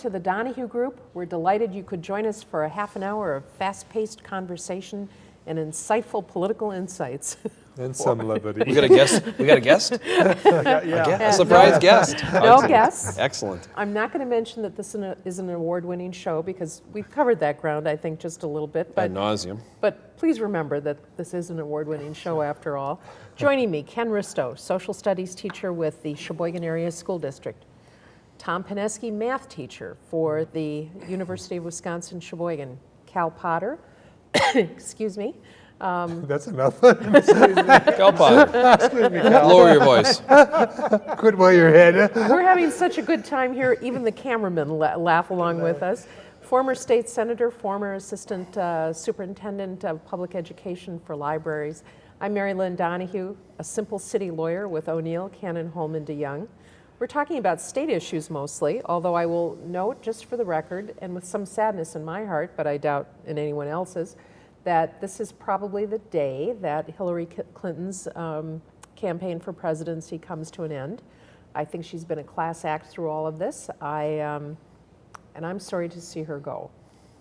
Hello, welcome to the Donahue Group. We're delighted you could join us for a half an hour of fast-paced conversation and insightful political insights. And some levity. We got a guest. We got a guest. Yeah. A surprise guest. No guests. Excellent. I'm not going to mention that this is an award-winning show because we've covered that ground, I think, just a little bit. Ad But, nauseum. but please remember that this is an award-winning show after all. Joining me, Ken Risto, social studies teacher with the Sheboygan Area School District. Tom Pineski, math teacher for the University of Wisconsin Sheboygan. Cal Potter, excuse me, That's enough. Cal Potter. excuse me. Lower your voice. Good while you're ahead. We're having such a good time here, even the cameramen la- laugh along with us. Former state senator, former assistant uh, superintendent of public education for libraries. I'm Mary Lynn Donahue, a simple city lawyer with O'Neil, Cannon, Hollman, DeJong. We're talking about state issues mostly, although I will note, just for the record, and with some sadness in my heart, but I doubt in anyone else's, that this is probably the day that Hillary Clinton's um, campaign for presidency comes to an end. I think she's been a class act through all of this. I, um, and I'm sorry to see her go.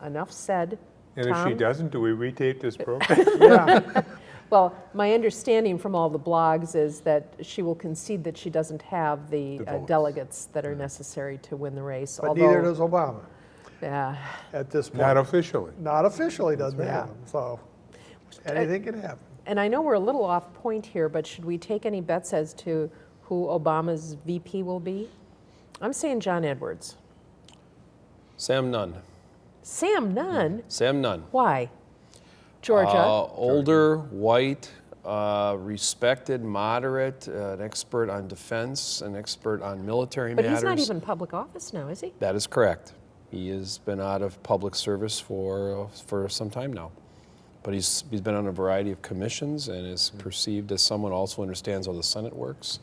Enough said. And if she doesn't, do we retape this program? Yeah, Well, my understanding from all the blogs is that she will concede that she doesn't have the, The uh, delegates that are necessary to win the race. but neither although- does Obama Yeah. at this point. Not officially. Not officially doesn't right. have them, so anything can happen. And I know we're a little off point here, but should we take any bets as to who Obama's VP will be? I'm saying John Edwards. Sam Nunn. Sam Nunn? Sam Nunn. Why? Georgia. Uh, older, white, uh, respected, moderate, uh, an expert on defense, an expert on military but matters. he's not even public office now, is he? That is correct. He has been out of public service for uh, for some time now, but he's he's been on a variety of commissions and is perceived as someone who also understands how the Senate works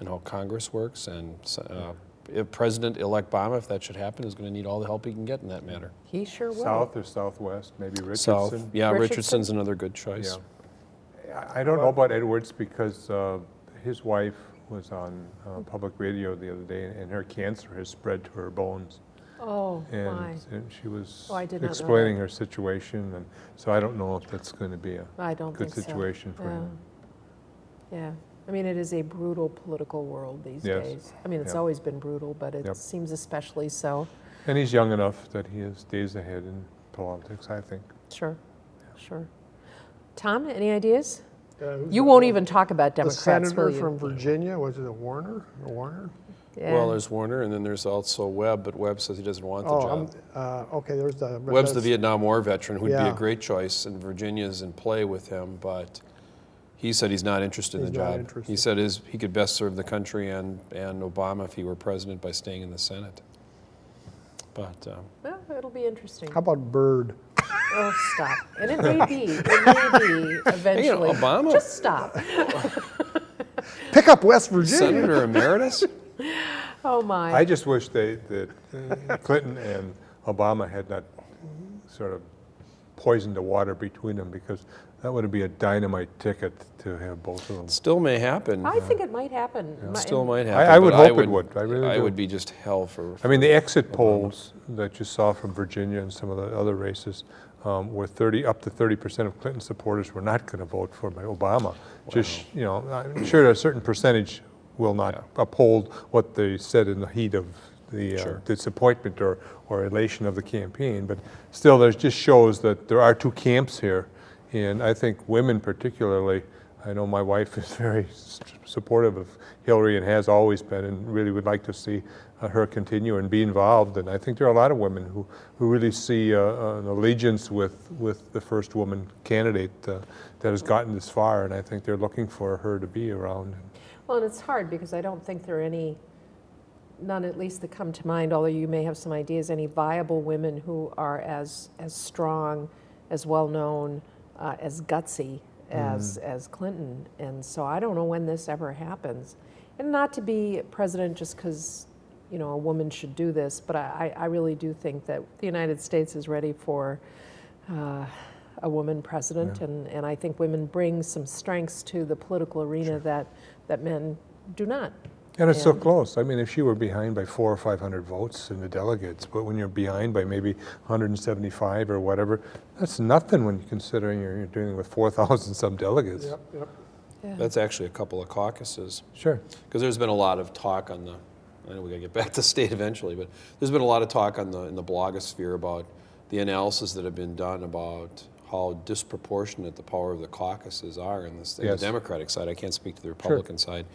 and how Congress works. And uh, if President-elect Obama, if that should happen, is going to need all the help he can get in that matter. He sure will. South or southwest, maybe Richardson. South, yeah, Richardson? Richardson's another good choice. Yeah. I I don't know about Edwards because uh, his wife was on uh, public radio the other day and her cancer has spread to her bones. Oh, my. And and she was Oh, I did not know explaining her situation and so I don't know if that's going to be a I don't good think so. situation for Yeah. him. Yeah. I mean, it is a brutal political world these Yes. days. I mean, it's Yeah. always been brutal, but it Yep. seems especially so. And he's young enough that he has days ahead in politics, I think. Sure, sure. Tom, any ideas? Uh, You won't even talk about Democrats. The senator will you? from Virginia, was it a Warner, or Warner? Yeah. Well, there's Warner, and then there's also Webb, but Webb says he doesn't want the Oh, job. I'm, uh, okay, there's the. Webb's the Vietnam War veteran, who'd be a great choice, and Virginia's in play with him, but he said he's not interested in He's the not job. He said his, he could best serve the country and, and Obama if he were president by staying in the Senate. But, um, Well, it'll be interesting. How about Byrd? Oh, stop. And it may be, it may be eventually. Obama- Just stop. Pick up West Virginia. Senator Emeritus? Oh, my. I just wish they, that uh, Clinton and Obama had not sort of poisoned the water between them because that would be a dynamite ticket to have both of them. Still may happen. I think it might happen. Mi- Still might I- happen. I would but hope it would. I really I do. would be just hell for. I mean, the exit polls that you saw from Virginia and some of the other races um, were 30, up to 30% of Clinton supporters were not going to vote for Obama. Just, you know, I'm sure a certain percentage will not uphold what they said in the heat of the uh, Sure. disappointment or, or elation of the campaign. But still, there just shows that there are two camps here. And I think women particularly, I know my wife is very supportive of Hillary and has always been and really would like to see uh, her continue and be involved. And I think there are a lot of women who, who really see uh, an allegiance with, with the first woman candidate uh, that has gotten this far. And I think they're looking for her to be around. Well, and it's hard because I don't think there are any, none at least that come to mind, although you may have some ideas, any viable women who are as, as strong, as well-known, uh, as gutsy as, as Clinton. And so I don't know when this ever happens. And not to be president just because, you know, a woman should do this, but I, I really do think that the United States is ready for uh, a woman president, and, and I think women bring some strengths to the political arena that, that men do not. And it's so close. I mean, if she were behind by four or 500 votes in the delegates, but when you're behind by maybe 175 or whatever, that's nothing when you're considering you're, you're dealing with 4,000 some delegates. Yep, yep. Yeah. That's actually a couple of caucuses. Sure. Because there's been a lot of talk on the, I know we gotta get back to state eventually, but there's been a lot of talk on the, in the blogosphere about the analysis that have been done about how disproportionate the power of the caucuses are in this, in the Democratic side. I can't speak to the Republican side.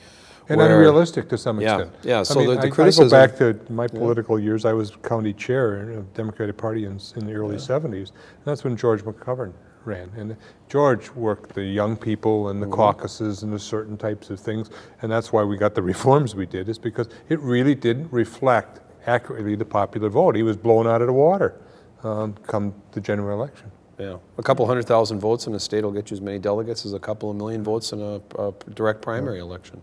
And where- unrealistic to some extent. yeah, I so mean, the- the I- I go back to my political years. I was county chair of the Democratic Party in, in the early 70s. And that's when George McGovern ran. And George worked the young people and the Mm-hmm. caucuses and the certain types of things. And that's why we got the reforms we did, is because it really didn't reflect accurately the popular vote. He was blown out of the water um, come the general election. Yeah, a couple hundred thousand votes in a state will get you as many delegates as a couple of million votes in a, a direct primary election.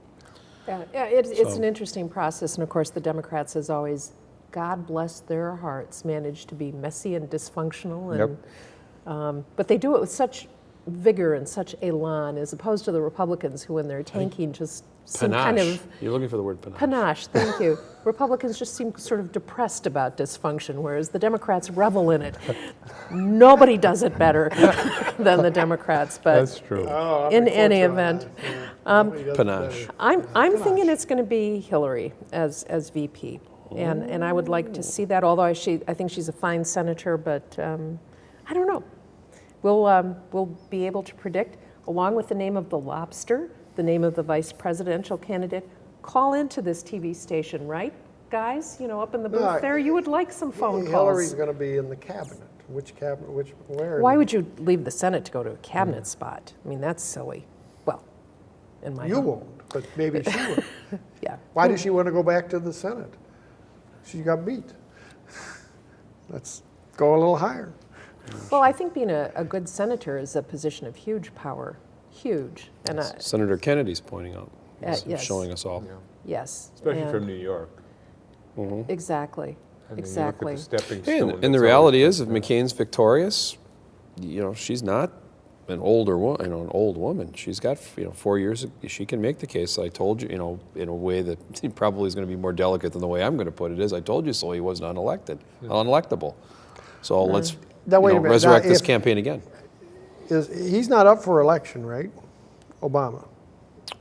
Yeah, yeah, it's, it's So- an interesting process, and of course, the Democrats, as always, God bless their hearts, manage to be messy and dysfunctional, and, um, but they do it with such vigor and such elan, as opposed to the Republicans, who, when they're tanking, just seem kind of You're looking for the word panache. panache. Thank you. Republicans just seem sort of depressed about dysfunction, whereas the Democrats revel in it. Nobody does it better than the Democrats, but That's true. Oh, in with any event. that, yeah. Nobody does it Panache. I'm, I'm thinking it's going to be Hillary as, as VP. And, and I would like to see that, although I, she, I think she's a fine senator, but um, I don't know. We'll, um, we'll be able to predict, along with the name of the lobster, the name of the vice presidential candidate. Call into this TV station, right, guys? You know, up in the booth I- there, you would like some phone Hillary's calls. Hillary's going to be in the cabinet. Which cabinet, which, where? Why would you leave the Senate to go to a cabinet spot? I mean, that's silly. Well, in my You hum- won't, but maybe she will. Yeah. Why does she want to go back to the Senate? She got beat. Let's go a little higher. Well, I think being a, a good senator is a position of huge power, huge. And I, Senator Kennedy's pointing out, Uh, yes. showing us all. yes. Especially and- from New York. Exactly, I mean, you exactly. the stepping And, stone, and the reality is, if McCain's victorious, you know, she's not an older woman, you know, an old woman. She's got, you know, four years. She can make the case. I told you, you know, in a way that probably is going to be more delicate than the way I'm going to put it is. I told you so. He wasn't unelected, unelectable. So let's Now, you wait a know, minute. Now, resurrect this if- campaign again Is, he's not up for election, right? Obama.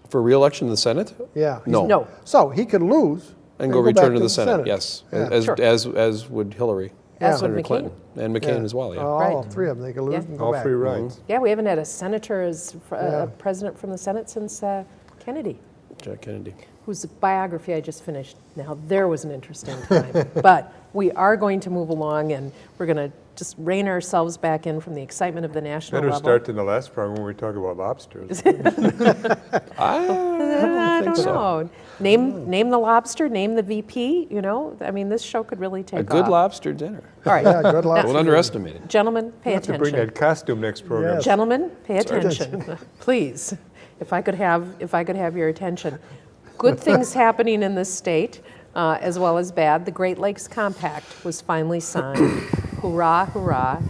for re-election in the Senate. Yeah. No. No, So he could lose. And go back return to the Senate. Yes, Yeah. as, Sure. as as would Hillary, As would Senator McCain. Clinton, and McCain Yeah. as well. Yeah. All Right. three of them, they could lose Yeah. and go All back. free rides. yeah, we haven't had a senator as fr- uh, Yeah. a president from the Senate since uh, Kennedy, Jack Kennedy. Whose biography I just finished. Now, there was an interesting time. but we are going to move along, and we're going to just rein ourselves back in from the excitement of the national Better level. start than the last program when we talk about lobsters. I don't so. know. Name, name the lobster, name the VP, you know? I mean, this show could really take A good off. lobster dinner. All right. Yeah, good luck. Don't underestimate it. Gentlemen, pay attention. have to bring that costume next program. Yes. Gentlemen, pay attention, please. If I could have, if I could have your attention. Good things happening in this state, uh, as well as bad. The Great Lakes Compact was finally signed. Hurrah, hurrah.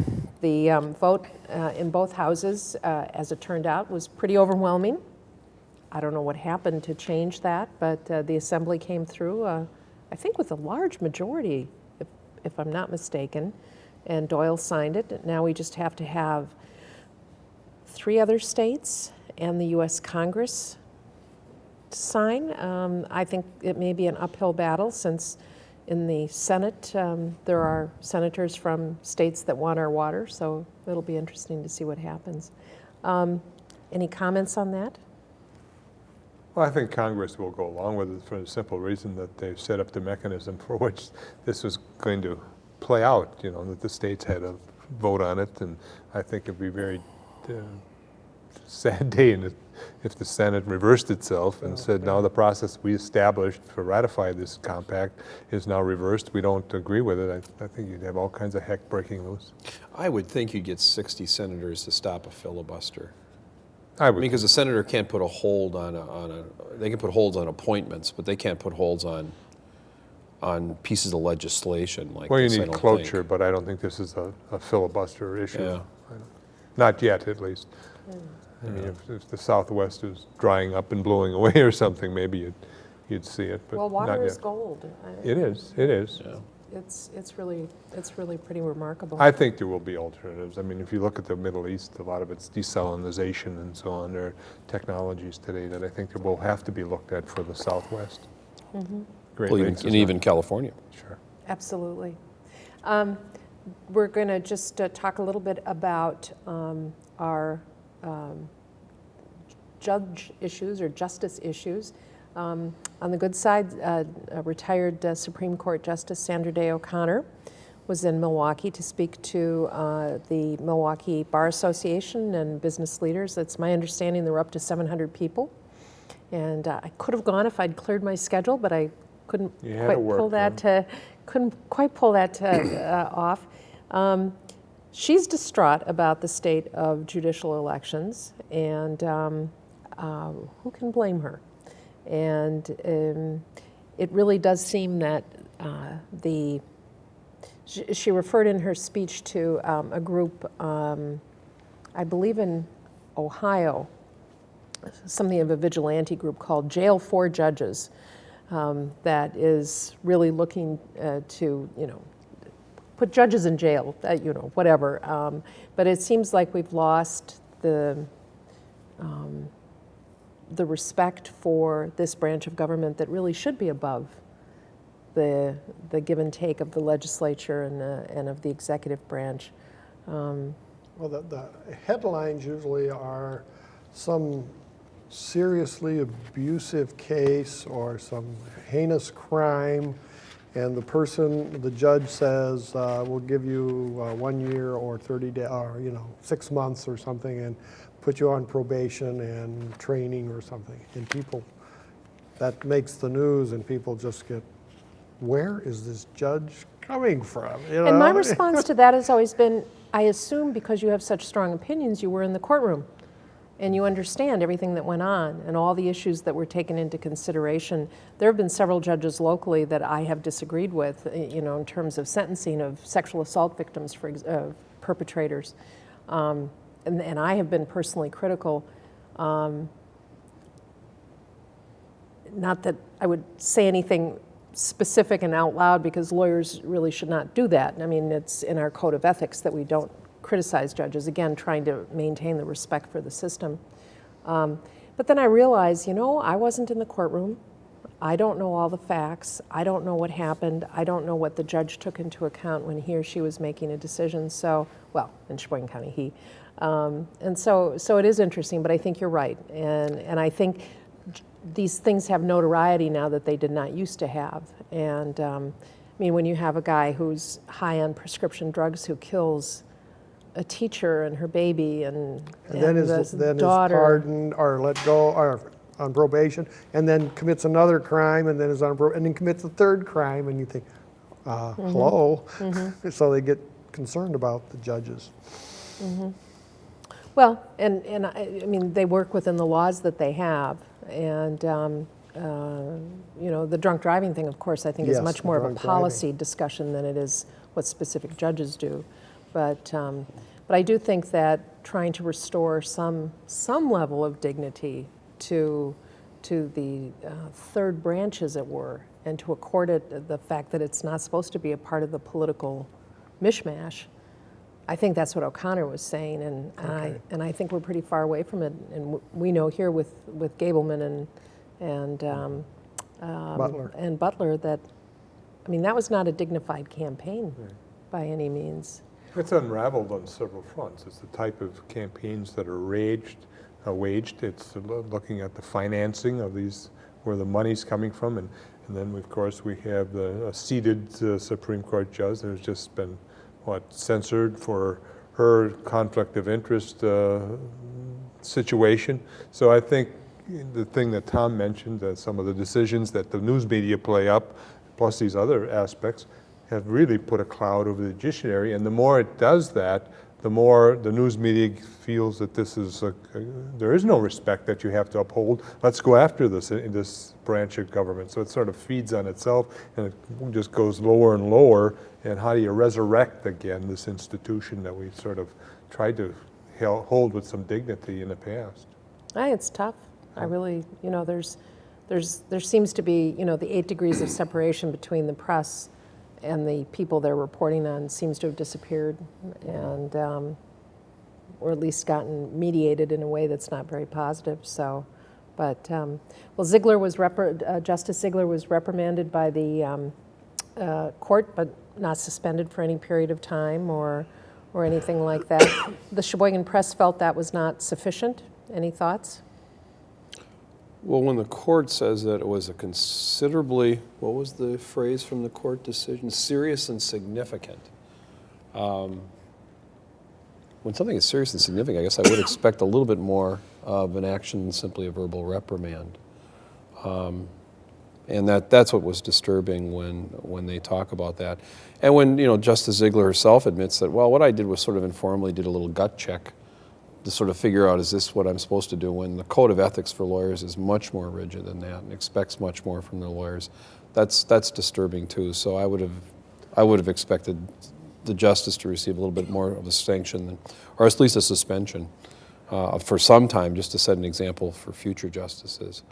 The um, vote uh, in both houses, uh, as it turned out, was pretty overwhelming. I don't know what happened to change that, but uh, the assembly came through, uh, I think with a large majority, if, if I'm not mistaken, and Doyle signed it. Now we just have to have three other states and the U.S. Congress sign. Um, I think it may be an uphill battle since in the Senate um, there are senators from states that want our water, so it'll be interesting to see what happens. Um, any comments on that? Well, I think Congress will go along with it for the simple reason that they've set up the mechanism for which this was going to play out, you know, that the states had a vote on it, and I think it'd be very uh, sad day in it if the Senate reversed itself and oh, said, now the process we established to ratify this compact is now reversed, we don't agree with it. I, I think you'd have all kinds of heck breaking loose. I would think you'd get 60 senators to stop a filibuster. I I would, mean, because a senator can't put a hold on a, on a, they can put holds on appointments, but they can't put holds on, on pieces of legislation like well, you this, I need don't think. cloture, but I don't think this is a a filibuster issue. Yeah. Don't- Not yet, at least. Hmm. I mean, if, if the Southwest is drying up and blowing away or something, maybe you'd, you'd see it, but Well, not water is yet. gold. I- It is, it is. Yeah. It's, it's really, it's really pretty remarkable. I think there will be alternatives. I mean, if you look at the Middle East, a lot of it's desalinization and so on. There are technologies today that I think there will have to be looked at for the Southwest. Great Well, even, Lakes is and not- even California. Sure. Absolutely. Um, We're going to just uh, talk a little bit about um, our um, judge issues or justice issues. Um, On the good side, uh, a retired uh, Supreme Court Justice Sandra Day O'Connor was in Milwaukee to speak to uh, the Milwaukee Bar Association and business leaders. It's my understanding there were up to 700 people. And uh, I could have gone if I'd cleared my schedule, but I couldn't quite work, pull that to, couldn't quite pull that to, uh, off. Um, she's distraught about the state of judicial elections, and um, uh, who can blame her? And um, it really does seem that uh, the she, referred in her speech to um, a group, um, I believe in Ohio, something of a vigilante group called Jail for Judges, um, that is really looking uh, to, you know, put judges in jail, uh, you know, whatever. Um, but it seems like we've lost the um, the respect for this branch of government that really should be above the the give and take of the legislature and the, and of the executive branch. Um, Well, the, the headlines usually are some seriously abusive case or some heinous crime, and the person, the judge says, uh, we'll give you uh, one year or 30 days, or, you know, six months or something, and put you on probation and training or something. And people, that makes the news, and people just get, where is this judge coming from? You know? And my response to that has always been, I assume because you have such strong opinions, you were in the courtroom and you understand everything that went on and all the issues that were taken into consideration. There have been several judges locally that I have disagreed with, eh, you know, in terms of sentencing of sexual assault victims, for uh, perpetrators. Um, and, and I have been personally critical. Um, not that I would say anything specific and out loud because lawyers really should not do that. I mean, it's in our code of ethics that we don't criticize judges, again, trying to maintain the respect for the system. Um, but then I realized, you know, I wasn't in the courtroom. I don't know all the facts. I don't know what happened. I don't know what the judge took into account when he or she was making a decision. So, well, in Sheboygan County, he. Um, and so, so it is interesting, but I think you're right. And, and I think these things have notoriety now that they did not used to have. And um, I mean, when you have a guy who's high on prescription drugs who kills a teacher and her baby and, And then the is, then is daughter. pardoned or let go or on probation, and then commits another crime, and then is on, pro- and then commits a third crime, and you think, uh, Mm-hmm. hello? So they get concerned about the judges. Well, and, and I, I mean, they work within the laws that they have. And, um, uh, you know, the drunk driving thing, of course, I think is much more of a drunk driving. policy discussion than it is what specific judges do. But, um, but I do think that trying to restore some, some level of dignity to, to the uh, third branch, as it were, and to accord it the fact that it's not supposed to be a part of the political mishmash, I think that's what O'Connor was saying, and, and I and I think we're pretty far away from it. And we know here with with Gableman and and um, um, Butler. and Butler that, I mean, that was not a dignified campaign by any means. It's unraveled on several fronts. It's the type of campaigns that are raged, uh, waged. It's looking at the financing of these, where the money's coming from, and, and then of course we have the a seated uh, Supreme Court judge that has just been, what, censored for her conflict of interest uh, situation. So I think the thing that Tom mentioned, uh, some of the decisions that the news media play up, plus these other aspects, have really put a cloud over the judiciary. And the more it does that, the more the news media feels that this is, a, there is no respect that you have to uphold. Let's go after this, uh, this branch of government. So it sort of feeds on itself and it just goes lower and lower. And how do you resurrect again this institution that we sort of tried to hold with some dignity in the past? I, it's tough. I really, you know, there's there's, there seems to be, you know, the eight degrees of separation between the press and the people they're reporting on seems to have disappeared, and, um, or at least gotten mediated in a way that's not very positive, so. But, um, well, Ziegler was, uh, Justice Ziegler was reprimanded by the um, uh, court, but not suspended for any period of time or, or anything like that. The Sheboygan Press felt that was not sufficient. Any thoughts? Well, when the court says that it was a considerably, what was the phrase from the court decision? Serious and significant. Um, When something is serious and significant, I guess I would expect a little bit more of an action than simply a verbal reprimand. Um, And that, that's what was disturbing when, when they talk about that. And when, you know, Justice Ziegler herself admits that, well, what I did was sort of informally did a little gut check to sort of figure out, is this what I'm supposed to do? When the code of ethics for lawyers is much more rigid than that and expects much more from their lawyers, that's, that's disturbing too. So I would have, I would have expected the justice to receive a little bit more of a sanction, than, or at least a suspension uh, for some time, just to set an example for future justices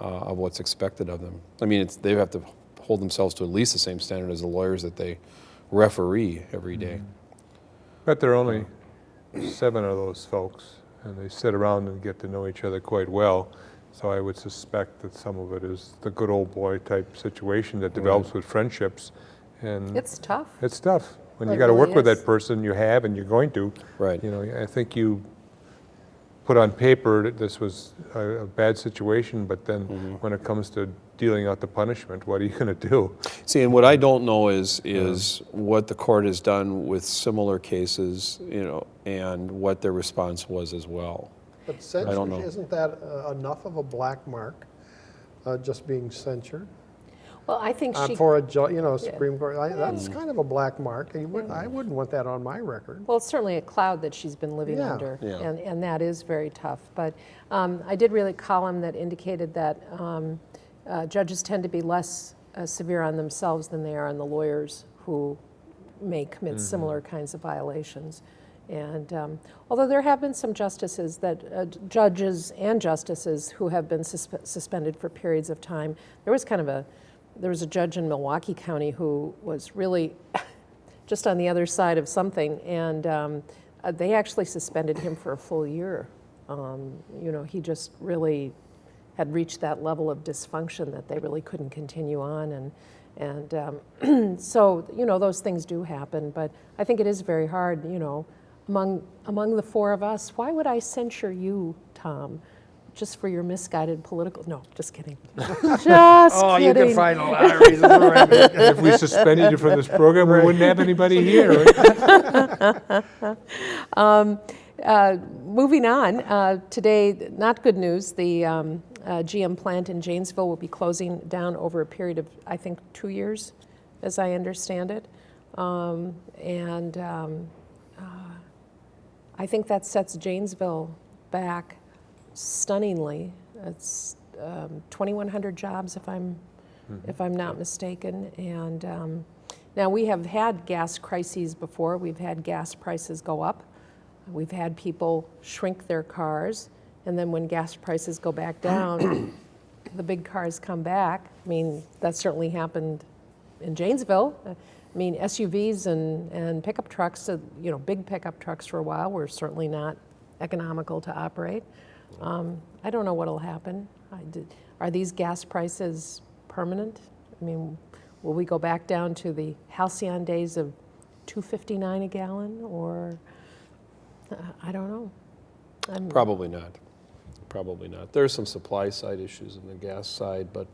uh, of what's expected of them. I mean, it's, they have to hold themselves to at least the same standard as the lawyers that they referee every day. But they're only seven of those folks, and they sit around and get to know each other quite well. So I would suspect that some of it is the good old boy type situation that develops with friendships. And It's tough. it's tough. When you It got to really work with that person, you have and you're going to. Right. You know, I think you put on paper that this was a, a bad situation, but then Mm-hmm. when it comes to dealing out the punishment, what are you going to do? See, and what I don't know is, is what the court has done with similar cases, you know, and what their response was as well. But don't censorship, know. isn't that uh, enough of a black mark, uh, just being censured? Well, I think Uh, she, For a, ju- you know, a Supreme Court, I- that's Mm. kind of a black mark. and you wouldn't- I wouldn't want that on my record. well, it's certainly a cloud that she's been living Yeah. under, Yeah. and, and that is very tough. But um, I did read a column that indicated that um, uh, judges tend to be less uh, severe on themselves than they are on the lawyers who may commit similar kinds of violations. And um, although there have been some justices that, uh, judges and justices who have been suspe- suspended for periods of time, there was kind of a, there was a judge in Milwaukee County who was really just on the other side of something, and um, uh, they actually suspended him for a full year. Um, you know, he just really had reached that level of dysfunction that they really couldn't continue on, and and um, so you know those things do happen. But I think it is very hard. You know, among among the four of us, why would I censure you, Tom? Just for your misguided political? No, just kidding. just Oh, you can find a lot of reasons for it. If we suspended you from this program, we wouldn't have anybody here. right? Uh, moving on, uh, today, not good news. The um, GM plant in Janesville will be closing down over a period of, I think, two years, as I understand it. Um, and um, uh, I think that sets Janesville back stunningly. It's um, 2,100 jobs, if I'm if I'm not mistaken. And um, now we have had gas crises before. We've had gas prices go up. We've had people shrink their cars, and then when gas prices go back down, the big cars come back. I mean, that certainly happened in Janesville. I mean, SUVs and, and pickup trucks, uh, you know, big pickup trucks for a while were certainly not economical to operate. Um, I don't know what'll happen. I did, are these gas prices permanent? I mean, will we go back down to the halcyon days of 259 a gallon, or uh, I don't know. I'm, Probably not. Probably not. There are some supply side issues on the gas side, but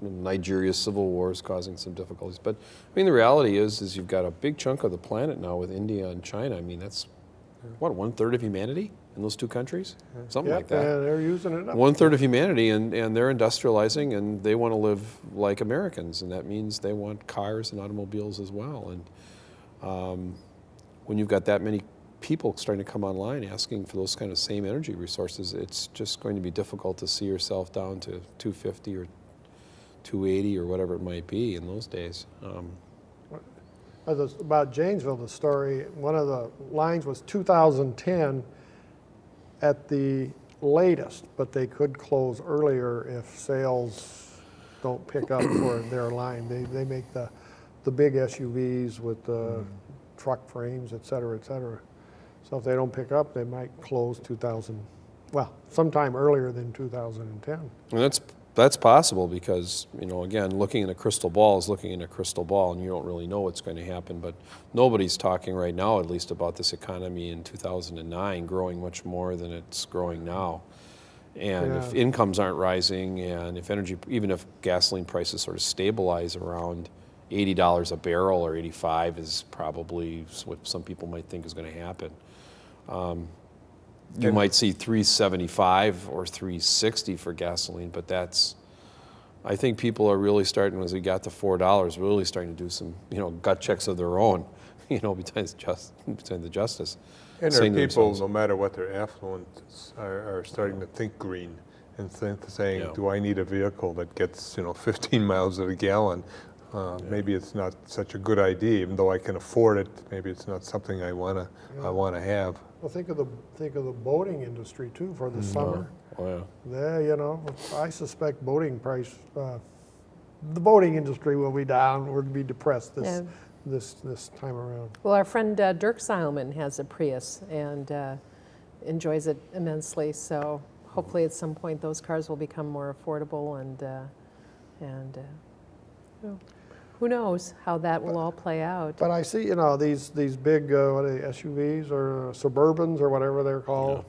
Nigeria's civil war is causing some difficulties. But I mean, the reality is, is you've got a big chunk of the planet now with India and China. I mean, that's what one third of humanity in those two countries, something like that. and they're using it up. One third of humanity, and, and they're industrializing, and they want to live like Americans, and that means they want cars and automobiles as well. And um, when you've got that many people starting to come online asking for those kind of same energy resources, it's just going to be difficult to see yourself down to 250 or 280 or whatever it might be in those days. Um, Uh, About Janesville, the story, one of the lines was 2010 at the latest, but they could close earlier if sales don't pick up for their line. They, they make the, the big SUVs with the truck frames, et cetera, et cetera. So if they don't pick up, they might close 2000, well, sometime earlier than 2010. And that's, that's possible because, you know, again, looking in a crystal ball is looking in a crystal ball and you don't really know what's going to happen. But nobody's talking right now, at least, about this economy in 2009 growing much more than it's growing now. And if incomes aren't rising and if energy, even if gasoline prices sort of stabilize around $80 a barrel or 85 is probably what some people might think is going to happen. Um, you And- might see 375 or 360 for gasoline, but that's, I think people are really starting, as we got to $4, really starting to do some, you know, gut checks of their own, you know, besides just, besides the justice. And there are people, no matter what their affluence, are, are starting to think green and think, saying, Yeah. do I need a vehicle that gets, you know, 15 miles at a gallon? Uh, Maybe it's not such a good idea, even though I can afford it, maybe it's not something I wanna, I wanna have. Well, think of the, think of the boating industry too for the summer. Oh, yeah. There, you know, I suspect boating price, uh, the boating industry will be down, or be depressed this, Yeah. this, this time around. Well, our friend uh, Dirk Seilman has a Prius and uh, enjoys it immensely. So hopefully, at some point, those cars will become more affordable. And uh, and uh, well, who knows how that will all play out? But I see, you know, these, these big, uh, what are they, SUVs or Suburbans or whatever they're called.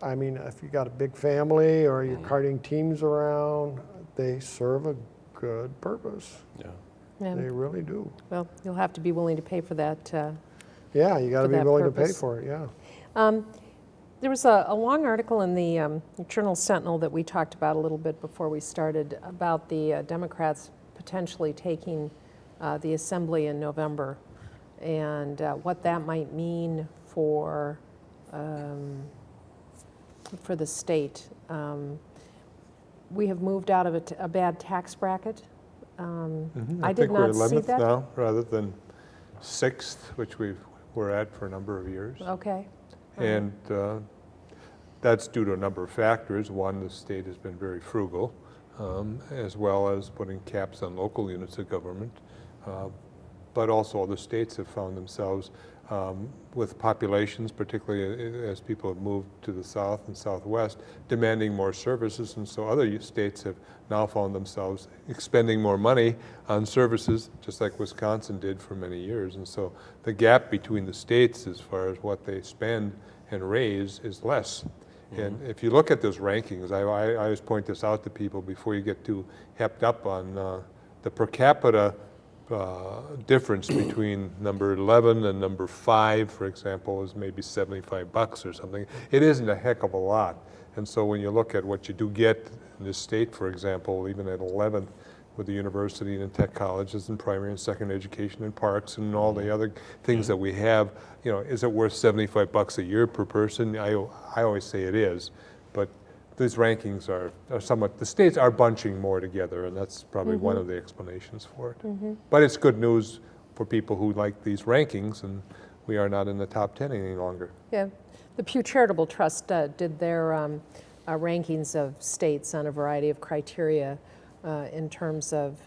I mean, if you got a big family or you're carting teams around, they serve a good purpose. Yeah. Yeah. They really do. Well, you'll have to be willing to pay for that. Uh, Yeah, you got to be that willing to pay for it, yeah. Um, There was a, a long article in the um, Journal Sentinel that we talked about a little bit before we started about the uh, Democrats potentially taking uh, the assembly in November and uh, what that might mean for um, for the state. Um, we have moved out of a, t- a bad tax bracket. Um, Mhm. I, did think we're not see 11th that. now, rather than 6th, which we were at for a number of years. Okay. And uh, that's due to a number of factors. One, the state has been very frugal, um, as well as putting caps on local units of government. Uh, But also other states have found themselves um, with populations, particularly as people have moved to the south and southwest, demanding more services. And so other states have now found themselves expending more money on services, just like Wisconsin did for many years. And so the gap between the states as far as what they spend and raise is less. And if you look at those rankings, I, I, I always point this out to people before you get too hepped up on uh, the per capita uh, difference between number 11 and number 5, for example, is maybe 75 bucks or something. It isn't a heck of a lot. And so when you look at what you do get in this state, for example, even at 11th, with the university and tech colleges and primary and secondary education and parks and all the other things that we have, you know, is it worth 75 bucks a year per person? I, I always say it is, but these rankings are, are somewhat, the states are bunching more together, and that's probably one of the explanations for it. But it's good news for people who like these rankings, and we are not in the top 10 any longer. Yeah, the Pew Charitable Trust uh, did their um, uh, rankings of states on a variety of criteria uh, in terms of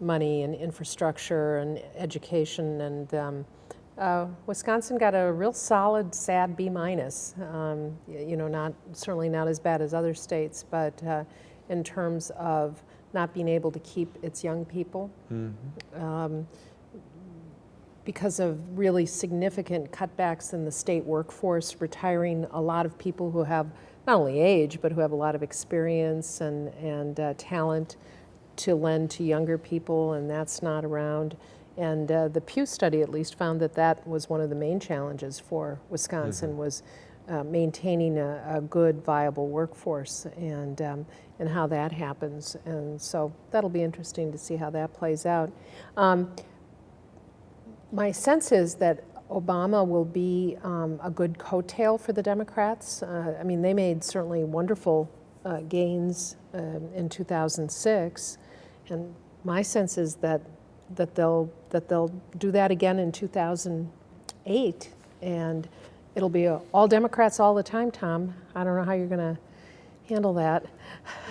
money and infrastructure and education, and um, uh, Wisconsin got a real solid, sad B minus. Um, you know, not certainly not as bad as other states, but uh, in terms of not being able to keep its young people um, because of really significant cutbacks in the state workforce, retiring a lot of people who have not only age, but who have a lot of experience and, and uh, talent to lend to younger people, and that's not around. And uh, the Pew study at least found that that was one of the main challenges for Wisconsin was uh, maintaining a, a good, viable workforce and, um, and how that happens. And so that'll be interesting to see how that plays out. Um, my sense is that Obama will be um, a good coattail for the Democrats. Uh, I mean, they made certainly wonderful uh, gains um, in 2006, and my sense is that that they'll that they'll do that again in 2008, and it'll be uh, all Democrats all the time. Tom, I don't know how you're going to handle that.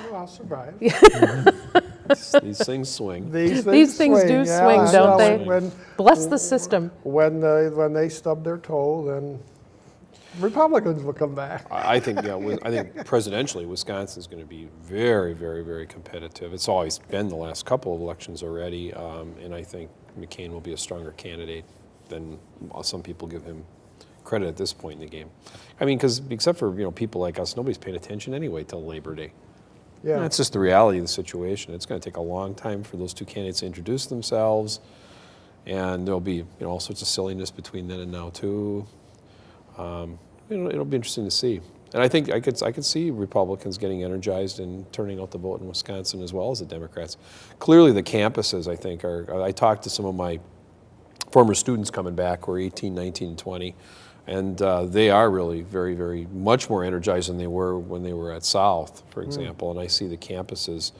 Well, I'll survive. These things swing. These things These things do yeah, swing, I don't know. they? When, Bless the system. when, they- when they stub their toe, then Republicans will come back. I think, yeah, I think presidentially, Wisconsin's going to be very, very, very competitive. It's always been the last couple of elections already, um, and I think McCain will be a stronger candidate than some people give him credit at this point in the game. I mean, because except for you know people like us, nobody's paying attention anyway till Labor Day. Yeah. That's just the reality of the situation. It's going to take a long time for those two candidates to introduce themselves, and there'll be you know all sorts of silliness between then and now too. Um, it'll, it'll be interesting to see. And I think I could I could see Republicans getting energized and turning out the vote in Wisconsin as well as the Democrats. Clearly, the campuses I think are. I talked to some of my former students coming back who are 18, 19, and 20, and uh, they are really very, very much more energized than they were when they were at South, for example. And I see the campuses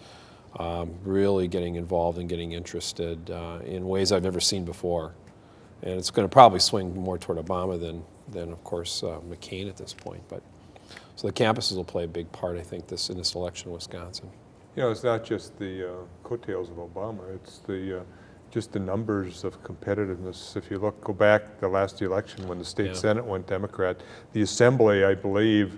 um, really getting involved and getting interested uh, in ways I've never seen before. And it's going to probably swing more toward Obama than, than of course, uh, McCain at this point. But so the campuses will play a big part, I think, this in this election in Wisconsin. You know, it's not just the uh, coattails of Obama, it's the, uh, just the numbers of competitiveness. If you look, go back the last election when the state Yeah. senate went Democrat, the assembly, I believe,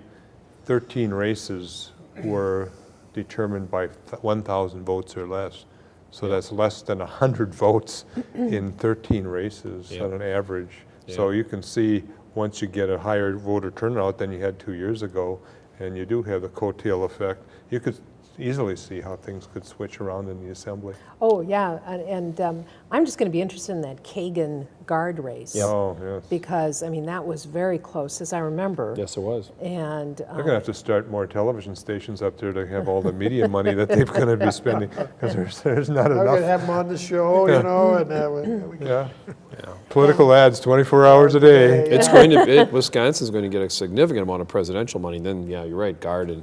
13 races were determined by 1,000 votes or less. So that's less than 100 votes in 13 races Yeah. on an average. So you can see, once you get a higher voter turnout than you had two years ago, and you do have the coattail effect, you could easily see how things could switch around in the assembly. Oh, yeah, and, and um, I'm just going to be interested in that Kagen Gard race. Oh, yes. Because, I mean, that was very close, as I remember. Yes, it was. And, They're um, going to have to start more television stations up there to have all the media money that they're going to be spending, because there's, there's not I'm gonna enough. have them on the show, you know, and uh, we- we can Yeah. Political ads 24 hours a day. It's going to, it, Wisconsin's going to get a significant amount of presidential money. Then, yeah, you're right, Garden.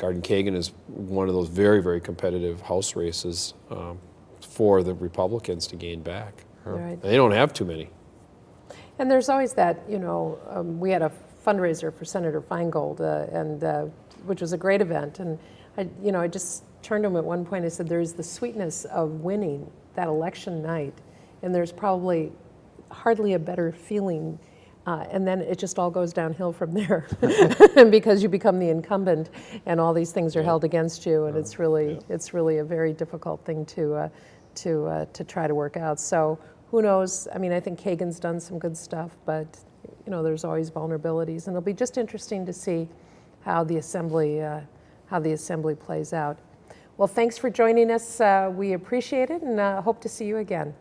Garden Kagen is one of those very, very competitive House races um, for the Republicans to gain back. right. They don't have too many. And there's always that, you know, um, we had a fundraiser for Senator Feingold, uh, and uh, which was a great event. And I, you know, I just turned to him at one point. I said, "There's the sweetness of winning that election night, and there's probably hardly a better feeling." Uh, and then it just all goes downhill from there, because you become the incumbent, and all these things are held against you, and it's really, it's really a very difficult thing to, uh, to, uh, to try to work out. So who knows? I mean, I think Kagen's done some good stuff, but you know, there's always vulnerabilities, and it'll be just interesting to see how the assembly, uh, how the assembly plays out. Well, thanks for joining us. Uh, we appreciate it, and uh, hope to see you again.